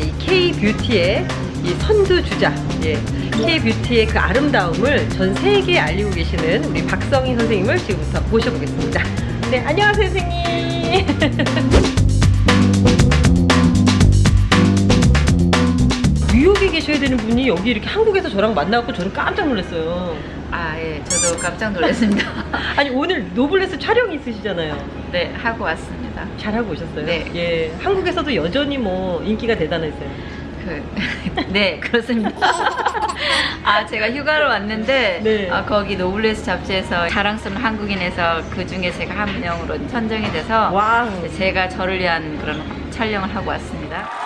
이 K-뷰티의 이 선두주자, 예. K-뷰티의 그 아름다움을 전 세계에 알리고 계시는 우리 박성희 선생님을 지금부터 모셔보겠습니다. 네, 안녕하세요, 선생님. 계셔야 되는 분이 여기 이렇게 한국에서 저랑 만나고 저는 깜짝 놀랐어요. 아, 예, 저도 깜짝 놀랐습니다. 아니 오늘 노블레스 촬영이 있으시잖아요. 네, 하고 왔습니다. 잘하고 오셨어요. 네. 예, 한국에서도 여전히 뭐 인기가 대단했어요. 그, 네, 그렇습니다. 아, 제가 휴가를 왔는데, 네. 아, 거기 노블레스 잡지에서 자랑스러운 한국인에서 그 중에 제가 한 명으로 선정이 돼서 와. 제가 저를 위한 그런 촬영을 하고 왔습니다.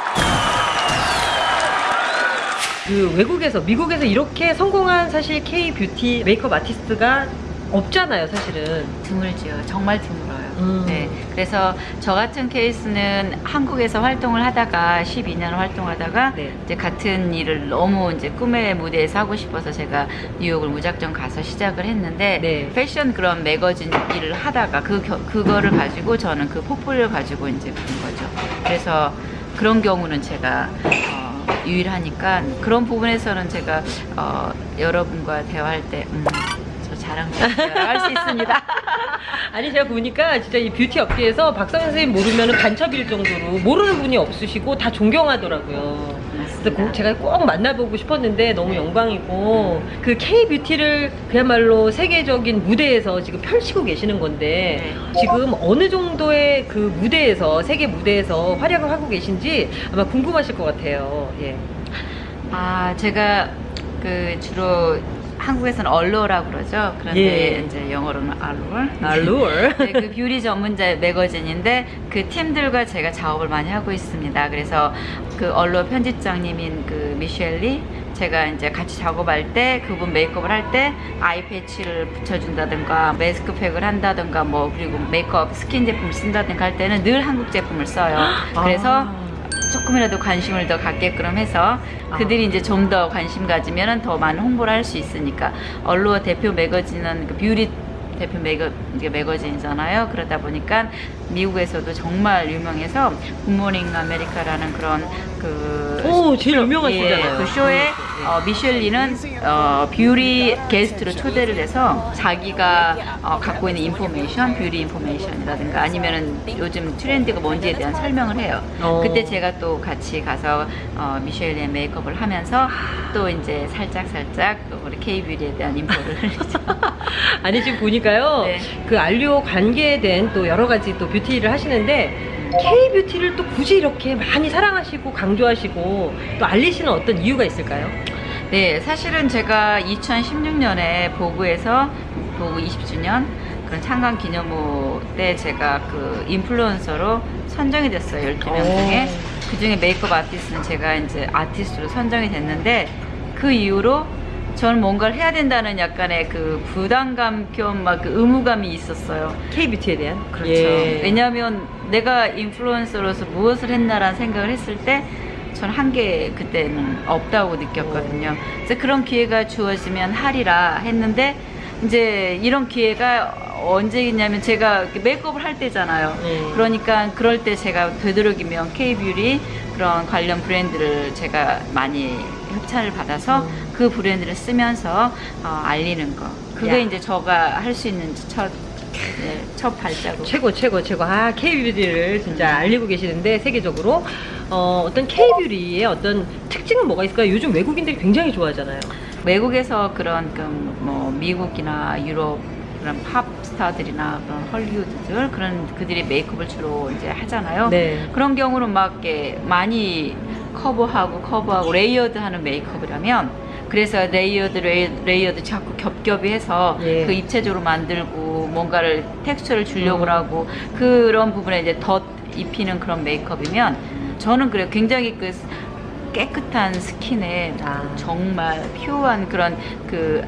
그 외국에서 미국에서 이렇게 성공한 사실 K 뷰티 메이크업 아티스트가 없잖아요, 사실은. 드물지요. 정말 드물어요. 음. 네. 그래서 저 같은 케이스는 한국에서 활동을 하다가 12년 활동하다가 네. 이제 같은 일을 너무 이제 꿈의 무대에서 하고 싶어서 제가 뉴욕을 무작정 가서 시작을 했는데 네. 패션 그런 매거진 일을 하다가 그 겨- 그거를 가지고 저는 그 포폴리오 가지고 이제 그런 거죠. 그래서 그런 경우는 제가 어, 유일하니까 그런 부분에서는 제가 어, 여러분과 대화할 때 음, 저 자랑스럽게 할수 있습니다. 아니 제가 보니까 진짜 이 뷰티 업계에서 박성현 선생님 모르면 간첩일 정도로 모르는 분이 없으시고 다 존경하더라고요. 그래서 꼭 제가 꼭 만나보고 싶었는데 너무 네. 영광이고 그 K 뷰티를 그야말로 세계적인 무대에서 지금 펼치고 계시는 건데 네. 지금 어느 정도의 그 무대에서 세계 무대에서 활약을 하고 계신지 아마 궁금하실 것 같아요. 예. 아, 제가 그 주로 한국에서는 Allure라고 그러죠. 그런데 예. 이제 영어로는 Allure. Allure. 네, 그 뷰티 전문지 매거진인데 그 팀들과 제가 작업을 많이 하고 있습니다. 그래서 그 Allure 편집장님인 그 미셸리 제가 이제 같이 작업할 때 그분 메이크업을 할 때 eye patch를 붙여준다든가 마스크팩을 한다든가 뭐 그리고 메이크업 스킨 제품 쓴다든가 할 때는 늘 한국 제품을 써요. 그래서 아. 조금이라도 관심을 더 갖게끔 해서 그들이 이제 좀 더 관심 가지면 더 많은 홍보를 할 수 있으니까 Allure 대표 매거진은 그 뷰티 대표 매거, 매거진이잖아요. 그러다 보니까 미국에서도 정말 유명해서 Good Morning America라는 그런 그 오, 제일 유명하시잖아요. 예, 그 쇼에 어, 미셸리는 어, 뷰티 게스트로 초대를 해서 자기가 어, 갖고 있는 information, 뷰티 information이라든가 아니면은 요즘 트렌드가 뭔지에 대한 설명을 해요. 어. 그때 제가 또 같이 가서 어, 미셸리의 메이크업을 하면서 또 이제 살짝 살짝 우리 K 뷰티에 대한 info를. 아니 지금 보니까요 네. 그 Allure 관계된 또 여러 가지 또 뷰티를 하시는데 K 뷰티를 또 굳이 이렇게 많이 사랑하시고 강조하시고 또 알리시는 어떤 이유가 있을까요? 네, 사실은 제가 2016년에 보그에서 보그 20주년 그런 창간 기념호 때 제가 그 인플루언서로 선정이 됐어요. 12명 오. 중에. 그 중에 메이크업 아티스트는 제가 이제 아티스트로 선정이 됐는데 그 이후로 저는 뭔가를 해야 된다는 약간의 그 부담감 겸 막 그 의무감이 있었어요. K 뷰티에 대한 그렇죠. 예. 왜냐하면 내가 인플루언서로서 무엇을 했나라는 생각을 했을 때전 한 게 그때는 없다고 느꼈거든요. 그래서 그런 기회가 주어지면 하리라 했는데 이제 이런 기회가 언제 있냐면 제가 메이크업을 할 때잖아요. 네. 그러니까 그럴 때 제가 되도록이면 K뷰티 그런 관련 브랜드를 제가 많이 협찬을 받아서 음. 그 브랜드를 쓰면서 어, 알리는 거. 그게 야. 이제 저가 할 수 있는 첫, 네, 첫 발자국. 최고 최고 최고 아 K 뷰티를 진짜 알리고 계시는데 세계적으로 어, 어떤 K 뷰티의 어떤 특징은 뭐가 있을까요? 요즘 외국인들이 굉장히 좋아하잖아요. 외국에서 그런 그 뭐 미국이나 유럽 그런 팝 스타들이나 그런 헐리우드들 그런 그들이 메이크업을 주로 이제 하잖아요. 네. 그런 경우는 막 이렇게 많이 커버하고 커버하고 layered하는 메이크업이라면 그래서 layered lay, layered 자꾸 겹겹이 해서 예. 그 입체적으로 만들고 뭔가를 텍스처를 주려고 음. 하고 그런 부분에 이제 덧 입히는 그런 메이크업이면 저는 그래요. 굉장히 그 깨끗한 스킨에 아. 정말 pure한 그런 그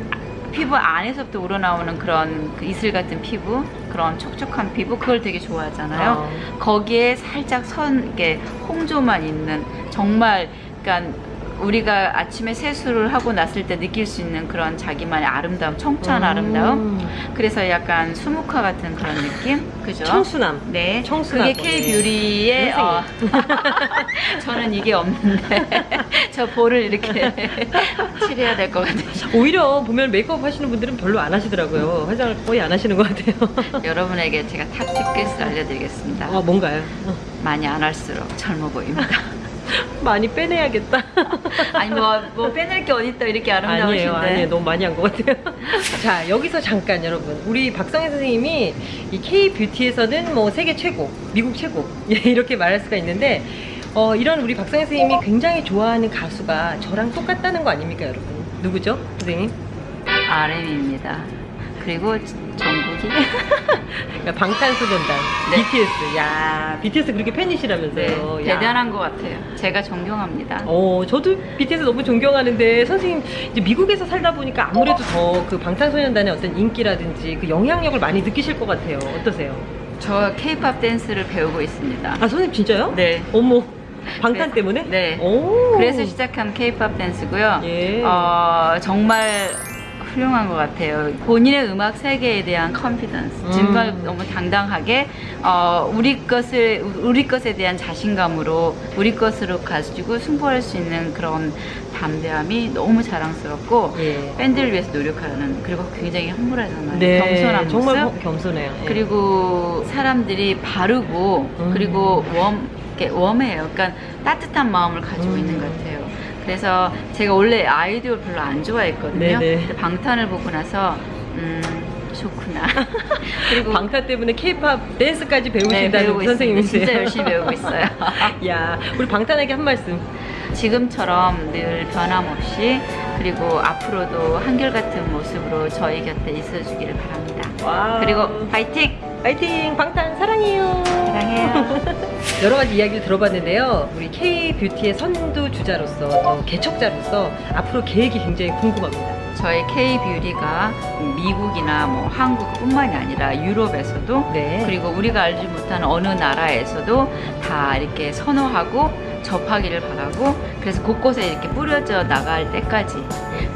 피부 안에서부터 우러나오는 그런 그 이슬 같은 피부, 그런 촉촉한 피부 그걸 되게 좋아하잖아요. 어. 거기에 살짝 선 이게 홍조만 있는 정말 그러니까 우리가 아침에 세수를 하고 났을 때 느낄 수 있는 그런 자기만의 아름다움, 청초한 아름다움. 음. 그래서 약간 수묵화 같은 그런 느낌, 그죠? 청순함. 네, 청순하고, 그게 K 네. 뷰티의 어, 저는 이게 없는데 저 볼을 이렇게 칠해야 될 것 같아요. 오히려 보면 메이크업 하시는 분들은 별로 안 하시더라고요. 화장을 거의 안 하시는 것 같아요. 여러분에게 제가 탑 티켓을 알려드리겠습니다. 아, 뭔가요? 어, 많이 안 할수록 젊어 보입니다. 많이 빼내야겠다. 아니 뭐, 뭐 빼낼 게 어딨다 이렇게 아름다우신데. 아니에요, 아니에요. 너무 많이 한 것 같아요. 자, 여기서 잠깐 여러분. 우리 박성혜 선생님이 이 K-뷰티에서는 뭐 세계 최고, 미국 최고, 예, 이렇게 말할 수가 있는데, 어, 이런 우리 박성혜 선생님이 굉장히 좋아하는 가수가 저랑 똑같다는 거 아닙니까, 여러분? 누구죠, 선생님? RM입니다. 그리고 정국 이 그러니까 방탄소년단, 네. BTS. 야, BTS 그렇게 네, 팬이시라면서요. 야. 대단한 것 같아요. 제가 존경합니다. 어, 저도 BTS 너무 존경하는데 선생님 이제 미국에서 살다 보니까 아무래도 더 그 방탄소년단의 어떤 인기라든지 그 영향력을 많이 느끼실 것 같아요. 어떠세요? 저 K-팝 댄스를 배우고 있습니다. 아, 선생님 진짜요? 네. 어머, 방탄 그래서- 때문에? 네. 오. 그래서 시작한 K-팝 댄스고요. 예. 어, 정말 훌륭한 것 같아요. 본인의 음악 세계에 대한 컨피던스, 음. 정말 너무 당당하게 어, 우리 것을 우리 것에 대한 자신감으로 우리 것으로 가지고 승부할 수 있는 그런 담대함이 너무 자랑스럽고 예. 팬들을 위해서 노력하는 그리고 굉장히 humble 네, 겸손한 모습. 정말 겸- 겸손해요. 예. 그리고 사람들이 바르고 음. 그리고 웜, 이렇게 웜해요. 그러니까 따뜻한 마음을 가지고 음. 있는 것 같아요. 그래서 제가 원래 아이돌 별로 안 좋아했거든요. 방탄을 보고 나서 음 좋구나. 그리고 방탄 때문에 K-팝 댄스까지 네, 배우신다는 있습니다. 선생님이세요. 진짜 열심히 배우고 있어요. 야, 우리 방탄에게 한 말씀. 지금처럼 늘 변함없이 그리고 앞으로도 한결같은 모습으로 저희 곁에 있어주기를 바랍니다. 와. 그리고 파이팅! 파이팅! 방탄 사랑해요. 사랑해요. 여러 가지 이야기를 들어봤는데요. 우리 K-뷰티의 선두 주자로서 또 개척자로서 앞으로 계획이 굉장히 궁금합니다. 저희 K-뷰리가 미국이나 뭐 한국뿐만이 아니라 유럽에서도 네. 그리고 우리가 알지 못하는 어느 나라에서도 다 이렇게 선호하고 접하기를 바라고 그래서 곳곳에 이렇게 뿌려져 나갈 때까지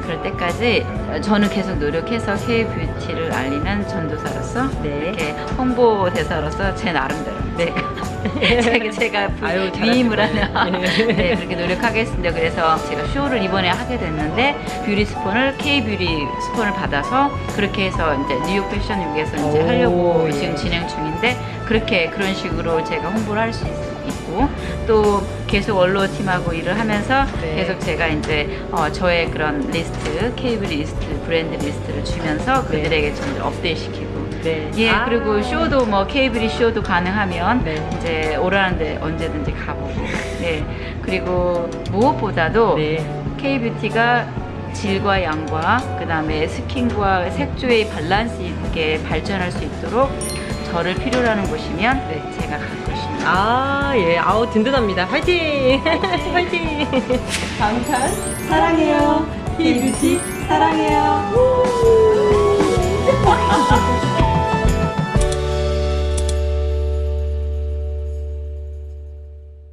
그럴 때까지 저는 계속 노력해서 K-뷰티를 알리는 전도사로서 네. 이렇게 홍보 대사로서 제 나름대로 네. 제가, 제가 아유, 위임을. 하는 네. 네, 그렇게 노력하겠습니다. 그래서 제가 쇼를 이번에 하게 됐는데 뷰티 스폰을 K 뷰티 스폰을 받아서 그렇게 해서 이제 뉴욕 패션 위크에서 이제 오, 하려고 예. 지금 진행 중인데 그렇게 그런 식으로 제가 홍보를 할 수 있고 또 계속 Allure 팀하고 일을 하면서 네. 계속 제가 이제 어, 저의 그런 리스트 K 뷰티 리스트 브랜드 리스트를 주면서 네. 그들에게 좀 업데이트 시키고 네. 예, 아 그리고 쇼도 뭐 K 뷰티 쇼도 가능하면 네. 이제 오라는데 언제든지 가보고. 네. 그리고 무엇보다도 네. K뷰티가 질과 양과 그 다음에 스킨과 색조의 밸런스 있게 발전할 수 있도록 저를 필요로 하는 곳이면 네. 제가 갈 것입니다. 아, 예. 아우, 든든합니다. 화이팅! 화이팅! 방탄 사랑해요. K뷰티 사랑해요.